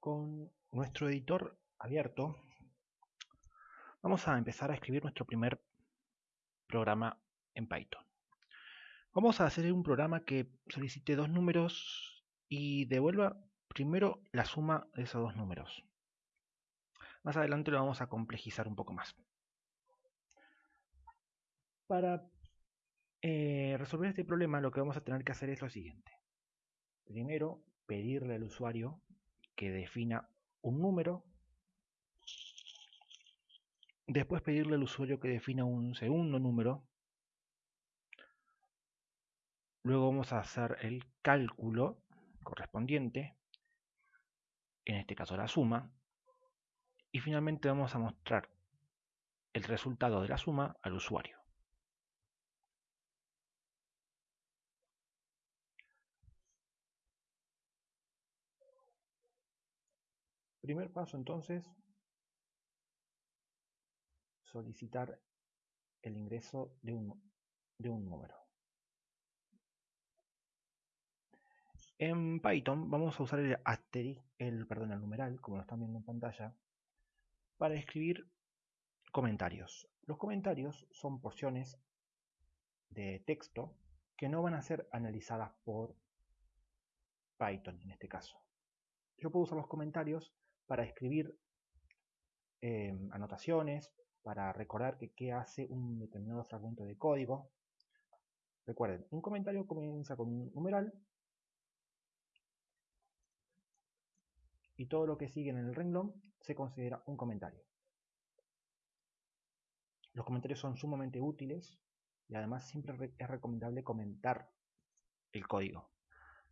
Con nuestro editor abierto, vamos a empezar a escribir nuestro primer programa en Python. Vamos a hacer un programa que solicite dos números y devuelva primero la suma de esos dos números. Más adelante lo vamos a complejizar un poco más. Para eh, resolver este problema lo que vamos a tener que hacer es lo siguiente. Primero, pedirle al usuario que defina un número. Después pedirle al usuario que defina un segundo número. Luego vamos a hacer el cálculo correspondiente, en este caso la suma. Y finalmente vamos a mostrar el resultado de la suma al usuario. Primer paso entonces, solicitar el ingreso de un, de un número. En Python vamos a usar el asterisco, el, perdón, el numeral, como lo están viendo en pantalla, para escribir comentarios. Los comentarios son porciones de texto que no van a ser analizadas por Python en este caso. Yo puedo usar los comentarios para escribir em, anotaciones, para recordar que qué hace un determinado fragmento de código. Recuerden, un comentario comienza con un numeral y todo lo que sigue en el renglón se considera un comentario. Los comentarios son sumamente útiles y además siempre es recomendable comentar el código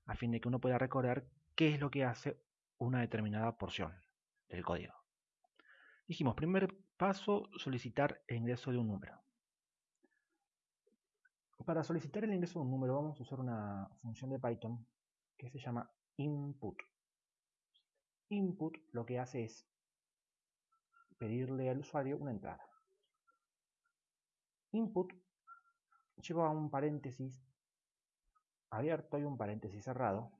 a fin de que uno pueda recordar qué es lo que hace una determinada porción del código. Dijimos, primer paso, solicitar el ingreso de un número. Para solicitar el ingreso de un número vamos a usar una función de Python que se llama input. Input lo que hace es pedirle al usuario una entrada. Input lleva un paréntesis abierto y un paréntesis cerrado.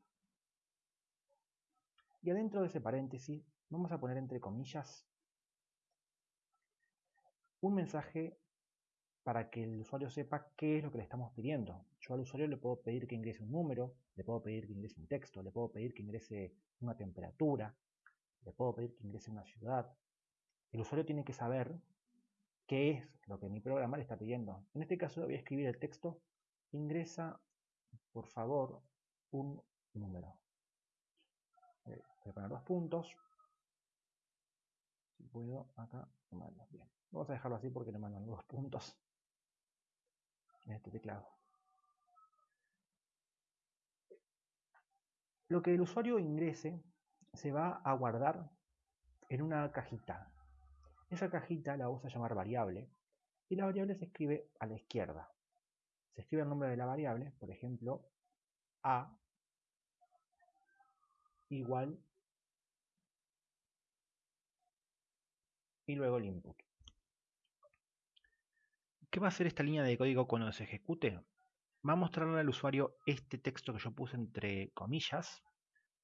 Y adentro de ese paréntesis vamos a poner entre comillas un mensaje para que el usuario sepa qué es lo que le estamos pidiendo. Yo al usuario le puedo pedir que ingrese un número, le puedo pedir que ingrese un texto, le puedo pedir que ingrese una temperatura, le puedo pedir que ingrese una ciudad. El usuario tiene que saber qué es lo que mi programa le está pidiendo. En este caso voy a escribir el texto, ingresa por favor un número. Eh, voy a poner dos puntos, puedo acá Bien. Vamos a dejarlo así porque le mandan dos puntos en este teclado. Lo que el usuario ingrese se va a guardar en una cajita. Esa cajita la vamos a llamar variable y la variable se escribe a la izquierda. Se escribe el nombre de la variable, por ejemplo, a igual y luego el input. ¿Qué va a hacer esta línea de código cuando se ejecute? Va a mostrarle al usuario este texto que yo puse entre comillas.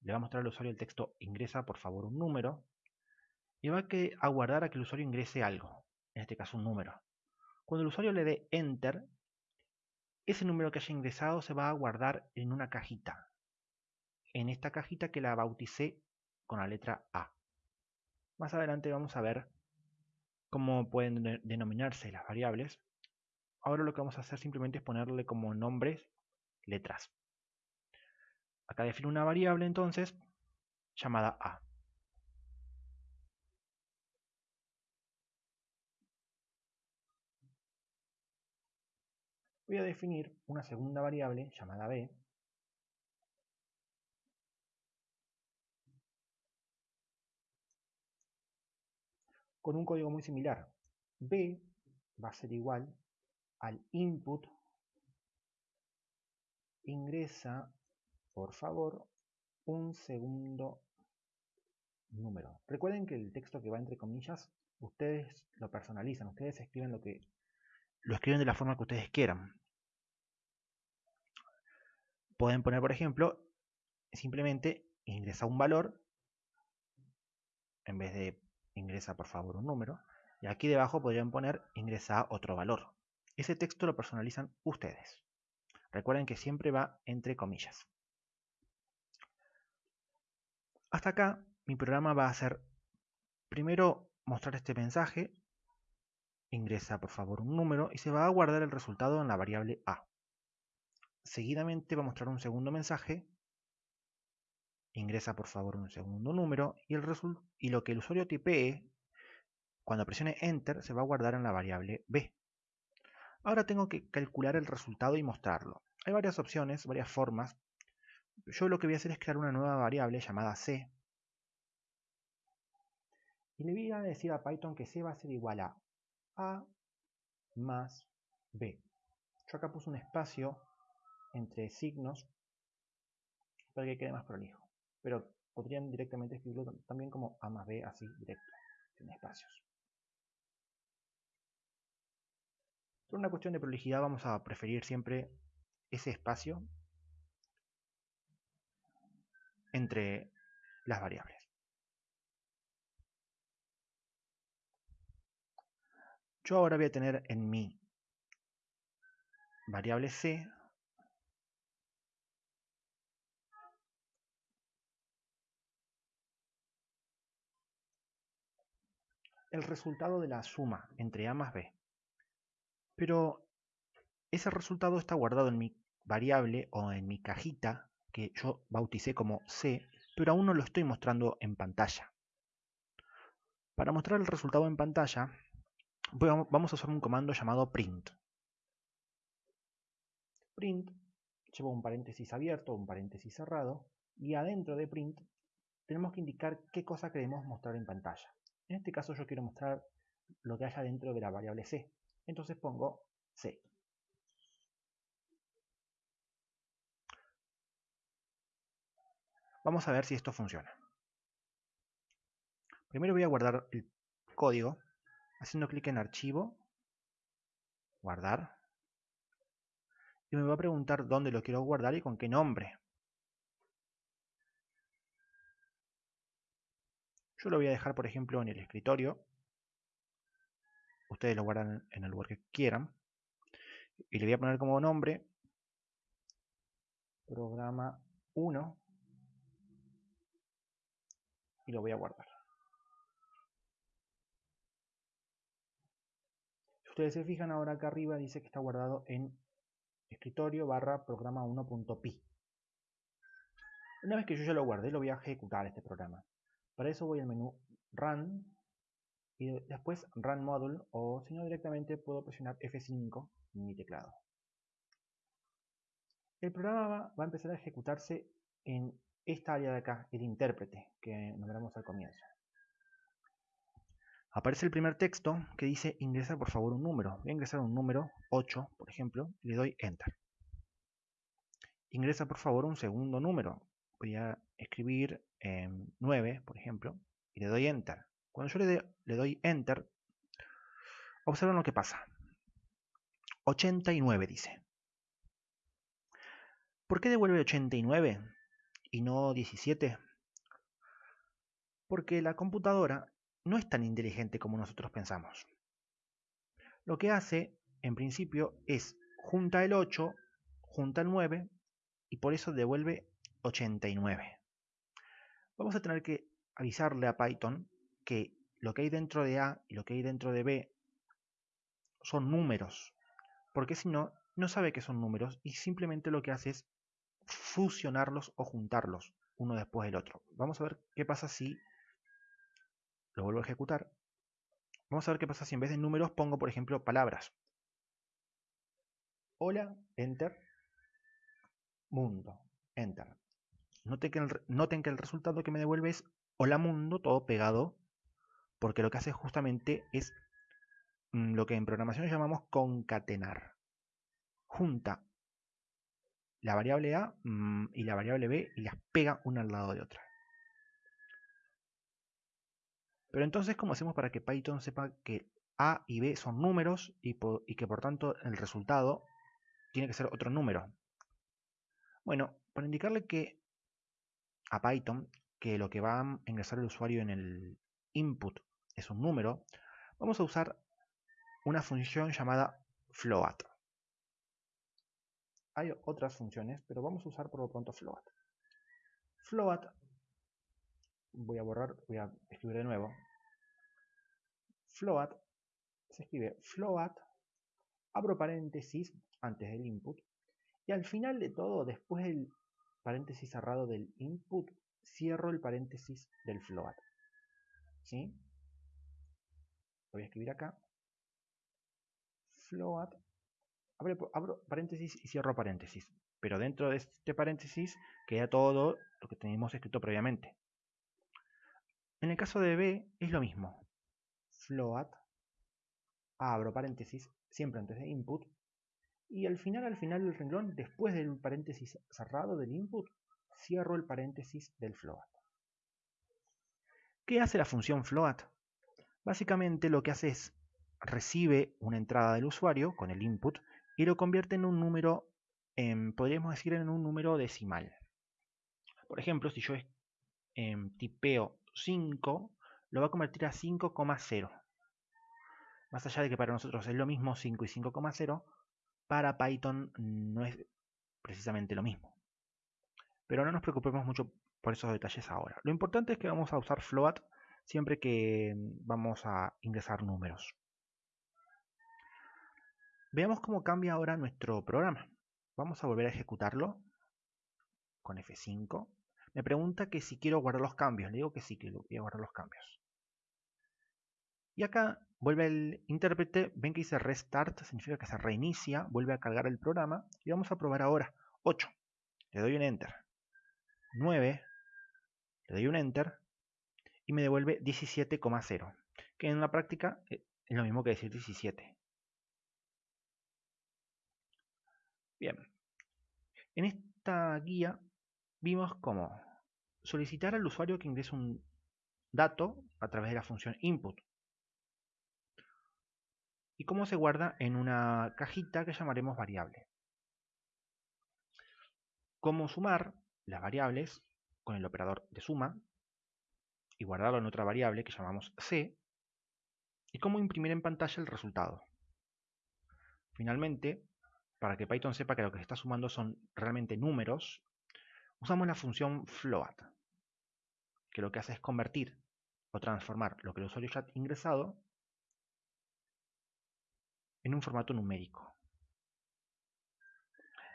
Le va a mostrar al usuario el texto ingresa por favor un número. Y va a guardar a que el usuario ingrese algo. En este caso un número. Cuando el usuario le dé enter, ese número que haya ingresado se va a guardar en una cajita. En esta cajita que la bauticé con la letra A. Más adelante vamos a ver cómo pueden denominarse las variables. Ahora lo que vamos a hacer simplemente es ponerle como nombres letras. Acá defino una variable entonces llamada A. Voy a definir una segunda variable llamada B con un código muy similar. B va a ser igual al input ingresa, por favor, un segundo número. Recuerden que el texto que va entre comillas, ustedes lo personalizan, ustedes escriben lo que lo escriben de la forma que ustedes quieran. Pueden poner, por ejemplo, simplemente ingresa un valor en vez de ingresa por favor un número. Y aquí debajo podrían poner ingresa otro valor. Ese texto lo personalizan ustedes. Recuerden que siempre va entre comillas. Hasta acá mi programa va a hacer primero mostrar este mensaje, ingresa por favor un número y se va a guardar el resultado en la variable A. Seguidamente va a mostrar un segundo mensaje, ingresa por favor un segundo número y, el y lo que el usuario tipee cuando presione Enter se va a guardar en la variable B. Ahora tengo que calcular el resultado y mostrarlo. Hay varias opciones, varias formas. Yo lo que voy a hacer es crear una nueva variable llamada C. Y le voy a decir a Python que C va a ser igual a A más B. Yo acá puse un espacio entre signos para que quede más prolijo. Pero podrían directamente escribirlo también como A más B, así directo, sin espacios. Por una cuestión de prolijidad vamos a preferir siempre ese espacio entre las variables. Yo ahora voy a tener en mi variable c el resultado de la suma entre a más b. Pero ese resultado está guardado en mi variable o en mi cajita que yo bauticé como C, pero aún no lo estoy mostrando en pantalla. Para mostrar el resultado en pantalla, vamos a usar un comando llamado print. Print lleva un paréntesis abierto, un paréntesis cerrado, y adentro de print tenemos que indicar qué cosa queremos mostrar en pantalla. En este caso yo quiero mostrar lo que haya dentro de la variable c. Entonces pongo c. Vamos a ver si esto funciona. Primero voy a guardar el código haciendo clic en archivo, guardar. Y me va a preguntar dónde lo quiero guardar y con qué nombre. Yo lo voy a dejar, por ejemplo, en el escritorio. Ustedes lo guardan en el lugar que quieran. Y le voy a poner como nombre programa 1 y lo voy a guardar. Si ustedes se fijan ahora acá arriba dice que está guardado en escritorio barra programa 1.py. Una vez que yo ya lo guardé, lo voy a ejecutar este programa. Para eso voy al menú Run y después Run Module o si no directamente puedo presionar F5 en mi teclado. El programa va a empezar a ejecutarse en esta área de acá, el intérprete, que nombramos al comienzo. Aparece el primer texto que dice ingresa por favor un número. Voy a ingresar un número, 8, por ejemplo, y le doy Enter. Ingresa por favor un segundo número. Voy a escribir 9, por ejemplo, y le doy Enter. Cuando yo le, le doy Enter, observen lo que pasa. 89 dice. ¿Por qué devuelve 89? y no 17? Porque la computadora no es tan inteligente como nosotros pensamos. Lo que hace, en principio, es junta el 8, junta el 9 y por eso devuelve 89. Vamos a tener que avisarle a Python que lo que hay dentro de A y lo que hay dentro de B son números, porque si no, no sabe que son números y simplemente lo que hace es fusionarlos o juntarlos uno después del otro. Vamos a ver qué pasa si lo vuelvo a ejecutar. Vamos a ver qué pasa si en vez de números pongo, por ejemplo, palabras. Hola, enter. Mundo, enter. Noten que, el, resultado que me devuelve es hola mundo, todo pegado, porque lo que hace justamente es mm, lo que en programación llamamos concatenar. Junta la variable A mm, y la variable B y las pega una al lado de otra. Pero entonces, ¿cómo hacemos para que Python sepa que A y B son números y, que por tanto el resultado tiene que ser otro número? Bueno, para indicarle que a Python que lo que va a ingresar el usuario en el input es un número, vamos a usar una función llamada float. Hay otras funciones, pero vamos a usar por lo pronto float. Float, voy a borrar, voy a escribir de nuevo. Float, se escribe float, abro paréntesis antes del input, y al final de todo, después del paréntesis cerrado del input, cierro el paréntesis del float. ¿Sí? Lo voy a escribir acá. Float. abro paréntesis y cierro paréntesis. Pero dentro de este paréntesis queda todo lo que tenemos escrito previamente. En el caso de B es lo mismo. Float. Abro paréntesis siempre antes de input. Y al final, al final del renglón, después del paréntesis cerrado del input, cierro el paréntesis del float. ¿Qué hace la función float? Básicamente lo que hace es recibe una entrada del usuario con el input y lo convierte en un número, podríamos decir en un número decimal. Por ejemplo, si yo em, tipeo 5, lo va a convertir a 5,0. Más allá de que para nosotros es lo mismo 5 y 5,0, para Python no es precisamente lo mismo. Pero no nos preocupemos mucho por esos detalles ahora. Lo importante es que vamos a usar float siempre que vamos a ingresar números. Veamos cómo cambia ahora nuestro programa. Vamos a volver a ejecutarlo con F5. Me pregunta que si quiero guardar los cambios. Le digo que sí, que a guardar los cambios. Y acá vuelve el intérprete. Ven que dice restart, significa que se reinicia, vuelve a cargar el programa. Y vamos a probar ahora. 8. Le doy un enter. 9 le doy un enter y me devuelve 17,0, que en la práctica eh, es lo mismo que decir 17. Bien, en esta guía vimos cómo solicitar al usuario que ingrese un dato a través de la función input y cómo se guarda en una cajita que llamaremos variable. Cómo sumar las variables con el operador de suma y guardarlo en otra variable que llamamos c y cómo imprimir en pantalla el resultado. Finalmente, para que Python sepa que lo que se está sumando son realmente números, usamos la función float, que lo que hace es convertir o transformar lo que el usuario ya ha ingresado en un formato numérico.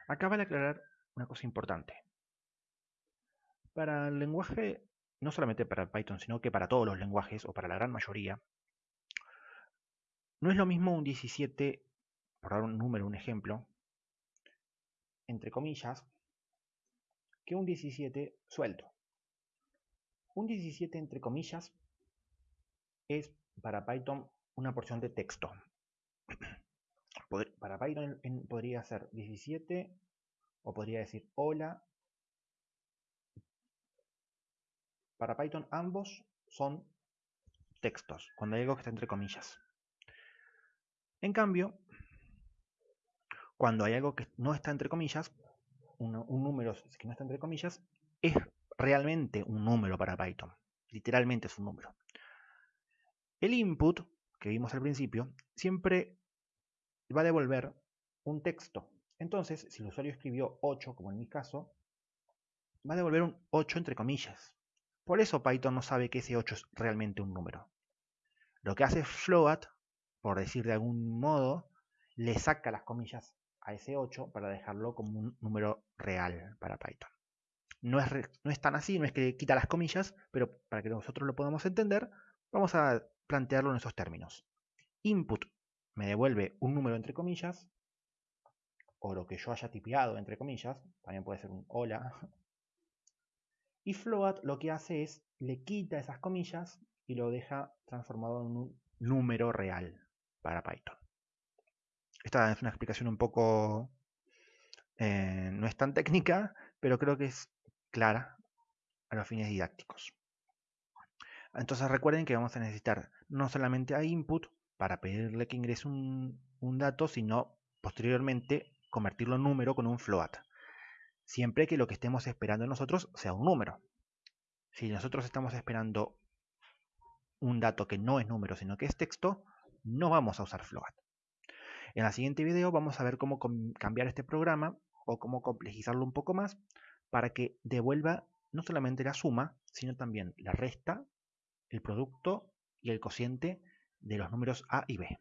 Acaba de aclarar una cosa importante. Para el lenguaje, no solamente para Python, sino que para todos los lenguajes, o para la gran mayoría, no es lo mismo un 17, por dar un número, un ejemplo, entre comillas, que un 17 suelto. Un 17 entre comillas es para Python una porción de texto. Para Python podría ser 17 o podría decir hola Para Python ambos son textos, cuando hay algo que está entre comillas. En cambio, cuando hay algo que no está entre comillas, un, número que no está entre comillas, es realmente un número para Python. Literalmente es un número. El input, que vimos al principio, siempre va a devolver un texto. Entonces, si el usuario escribió 8, como en mi caso, va a devolver un 8 entre comillas. Por eso Python no sabe que ese 8 es realmente un número. Lo que hace float, por decir de algún modo, le saca las comillas a ese 8 para dejarlo como un número real para Python. No es, no es tan así, no es que quita las comillas, pero para que nosotros lo podamos entender, vamos a plantearlo en esos términos. Input me devuelve un número entre comillas, o lo que yo haya tipeado entre comillas, también puede ser un hola, y float lo que hace es le quita esas comillas y lo deja transformado en un número real para Python. Esta es una explicación un poco... Eh, no es tan técnica, pero creo que es clara a los fines didácticos. Entonces recuerden que vamos a necesitar no solamente a input para pedirle que ingrese un, un dato, sino posteriormente convertirlo en número con un float siempre que lo que estemos esperando nosotros sea un número. Si nosotros estamos esperando un dato que no es número, sino que es texto, no vamos a usar float. En el siguiente video vamos a ver cómo cambiar este programa o cómo complejizarlo un poco más para que devuelva no solamente la suma, sino también la resta, el producto y el cociente de los números A y B.